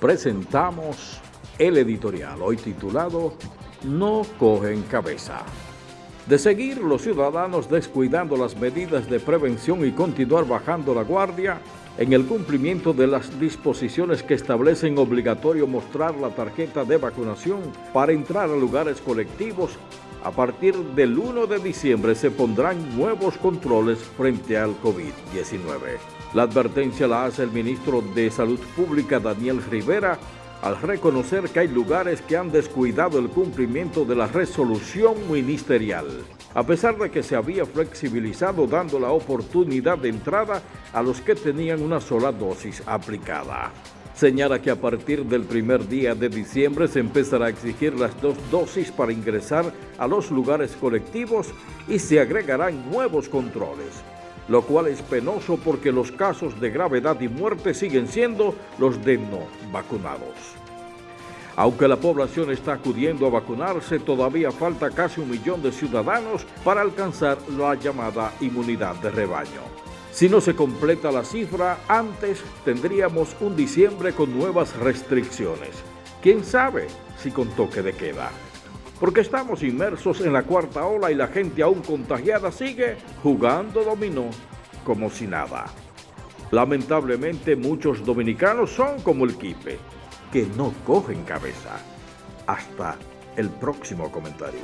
presentamos el editorial, hoy titulado No cogen cabeza. De seguir los ciudadanos descuidando las medidas de prevención y continuar bajando la guardia en el cumplimiento de las disposiciones que establecen obligatorio mostrar la tarjeta de vacunación para entrar a lugares colectivos, a partir del 1 de diciembre se pondrán nuevos controles frente al COVID-19. La advertencia la hace el ministro de Salud Pública Daniel Rivera al reconocer que hay lugares que han descuidado el cumplimiento de la resolución ministerial, a pesar de que se había flexibilizado dando la oportunidad de entrada a los que tenían una sola dosis aplicada. Señala que a partir del primer día de diciembre se empezará a exigir las dos dosis para ingresar a los lugares colectivos y se agregarán nuevos controles lo cual es penoso porque los casos de gravedad y muerte siguen siendo los de no vacunados. Aunque la población está acudiendo a vacunarse, todavía falta casi un millón de ciudadanos para alcanzar la llamada inmunidad de rebaño. Si no se completa la cifra, antes tendríamos un diciembre con nuevas restricciones. ¿Quién sabe si con toque de queda? porque estamos inmersos en la cuarta ola y la gente aún contagiada sigue jugando dominó como si nada. Lamentablemente muchos dominicanos son como el Quipe, que no cogen cabeza. Hasta el próximo comentario.